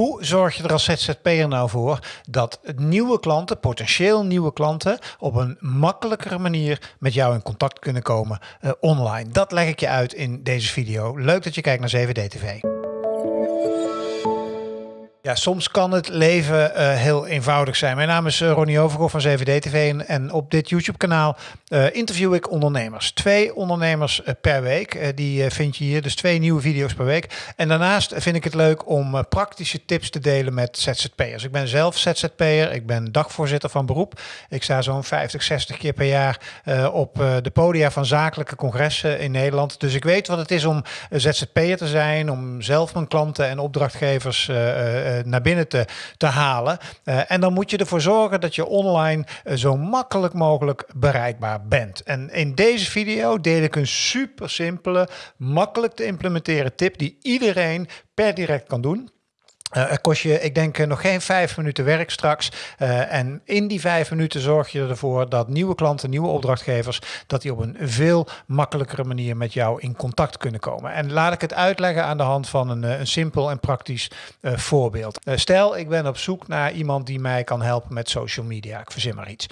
Hoe zorg je er als ZZP'er nou voor dat nieuwe klanten, potentieel nieuwe klanten, op een makkelijkere manier met jou in contact kunnen komen uh, online? Dat leg ik je uit in deze video. Leuk dat je kijkt naar 7D TV. Ja, soms kan het leven uh, heel eenvoudig zijn. Mijn naam is uh, Ronnie Overgoor van 7D TV en, en op dit YouTube kanaal uh, interview ik ondernemers. Twee ondernemers per week, die vind je hier, dus twee nieuwe video's per week. En daarnaast vind ik het leuk om praktische tips te delen met ZZP'ers. Ik ben zelf ZZP'er, ik ben dagvoorzitter van beroep. Ik sta zo'n 50, 60 keer per jaar op de podia van zakelijke congressen in Nederland. Dus ik weet wat het is om ZZP'er te zijn, om zelf mijn klanten en opdrachtgevers eh, naar binnen te, te halen. Eh, en dan moet je ervoor zorgen dat je online eh, zo makkelijk mogelijk bereikbaar bent. En in deze video deel ik een super simpele, makkelijk te implementeren tip die iedereen per direct kan doen. Het kost je, ik denk, nog geen vijf minuten werk straks. Uh, en in die vijf minuten zorg je ervoor dat nieuwe klanten, nieuwe opdrachtgevers, dat die op een veel makkelijkere manier met jou in contact kunnen komen. En laat ik het uitleggen aan de hand van een, een simpel en praktisch voorbeeld. stel, ik ben op zoek naar iemand die mij kan helpen met social media. Ik verzin maar iets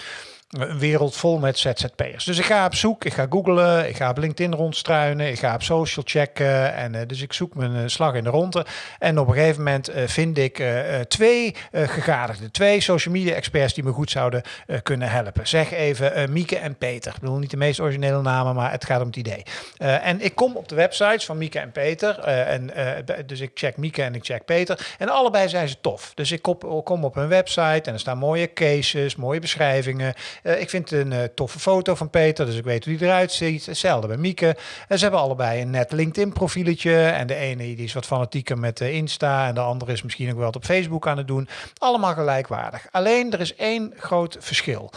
een wereld vol met ZZP'ers. Dus ik ga op zoek, ik ga googlen, ik ga op LinkedIn rondstruinen, ik ga op social checken. En uh, dus ik zoek mijn uh, slag in de ronde. En op een gegeven moment uh, vind ik twee gegadigden, twee social media experts die me goed zouden kunnen helpen. Zeg even Mieke en Peter. Ik bedoel niet de meest originele namen, maar het gaat om het idee. en ik kom op de websites van Mieke en Peter. en, dus ik check Mieke en ik check Peter. En allebei zijn ze tof. Dus ik kom op hun website en er staan mooie cases, mooie beschrijvingen. Uh, ik vind een uh, toffe foto van Peter, dus ik weet hoe hij eruit ziet. Hetzelfde bij Mieke. En ze hebben allebei een net LinkedIn profieletje. En de ene die is wat fanatieker met uh, Insta en de andere is misschien ook wel wat op Facebook aan het doen. Allemaal gelijkwaardig. Alleen er is één groot verschil.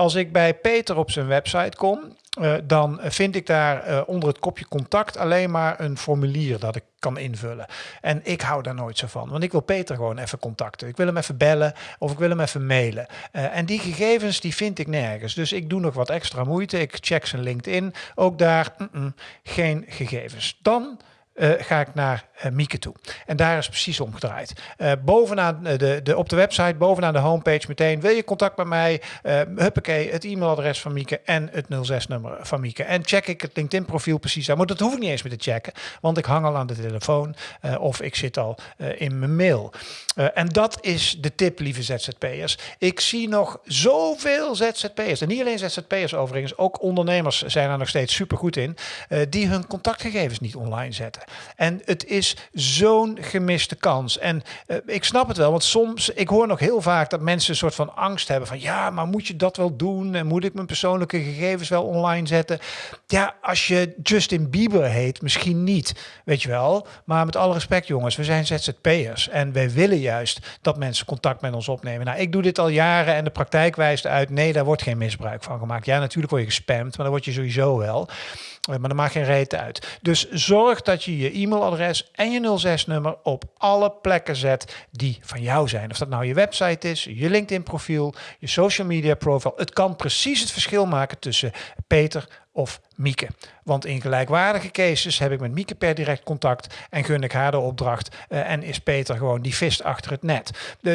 Als ik bij Peter op zijn website kom, uh, dan vind ik daar uh, onder het kopje contact alleen maar een formulier dat ik kan invullen. En ik hou daar nooit zo van, want ik wil Peter gewoon even contacten. Ik wil hem even bellen of ik wil hem even mailen. Uh, en die gegevens die vind ik nergens. Dus ik doe nog wat extra moeite. Ik check zijn LinkedIn. Ook daar geen gegevens. Dan uh, ga ik naar uh, Mieke toe. En daar is precies omgedraaid. Uh, bovenaan de, de, op de website, bovenaan de homepage meteen, wil je contact met mij? Huppakee, het e-mailadres van Mieke en het 06-nummer van Mieke. En check ik het LinkedIn profiel precies aan. Maar dat hoef ik niet eens meer te checken, want ik hang al aan de telefoon of ik zit al in mijn mail. en dat is de tip, lieve ZZP'ers. Ik zie nog zoveel ZZP'ers, en niet alleen ZZP'ers overigens, ook ondernemers zijn er nog steeds super goed in, die hun contactgegevens niet online zetten. En het is zo'n gemiste kans. En uh, ik snap het wel, want soms, ik hoor nog heel vaak dat mensen een soort van angst hebben van ja, maar moet je dat wel doen? En moet ik mijn persoonlijke gegevens wel online zetten? Ja, als je Justin Bieber heet, misschien niet, weet je wel. Maar met alle respect jongens, we zijn ZZP'ers en wij willen juist dat mensen contact met ons opnemen. Nou, ik doe dit al jaren en de praktijk wijst uit, nee, daar wordt geen misbruik van gemaakt. Ja, natuurlijk word je gespamd, maar dan word je sowieso wel. Maar dat maakt geen reet uit. Dus zorg dat je je e-mailadres en je 06-nummer op alle plekken zet die van jou zijn. Of dat nou je website is, je LinkedIn profiel, je social media profile. Het kan precies het verschil maken tussen Peter of Mieke. Want in gelijkwaardige cases heb ik met Mieke per direct contact en gun ik haar de opdracht uh, en is Peter gewoon die vist achter het net.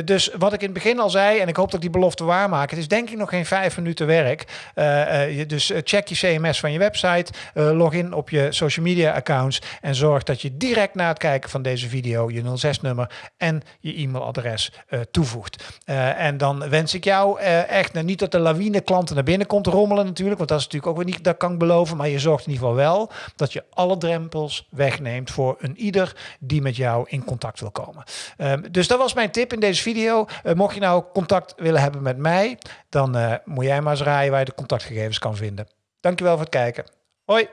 Dus wat ik in het begin al zei, en ik hoop dat ik die belofte waarmaak, het is denk ik nog geen vijf minuten werk. Uh, dus check je CMS van je website, log in op je social media accounts en zorg dat je direct na het kijken van deze video je 06-nummer en je e-mailadres toevoegt. en dan wens ik jou echt, nou, niet dat de lawine klanten naar binnen komt rommelen natuurlijk, want dat is natuurlijk ook weer niet, dat kan beloven, maar je zorgt in ieder geval wel dat je alle drempels wegneemt voor een ieder die met jou in contact wil komen. Um, dus dat was mijn tip in deze video. Uh, mocht je nou contact willen hebben met mij, dan uh, moet jij maar eens raaien waar je de contactgegevens kan vinden. Dankjewel voor het kijken. Hoi!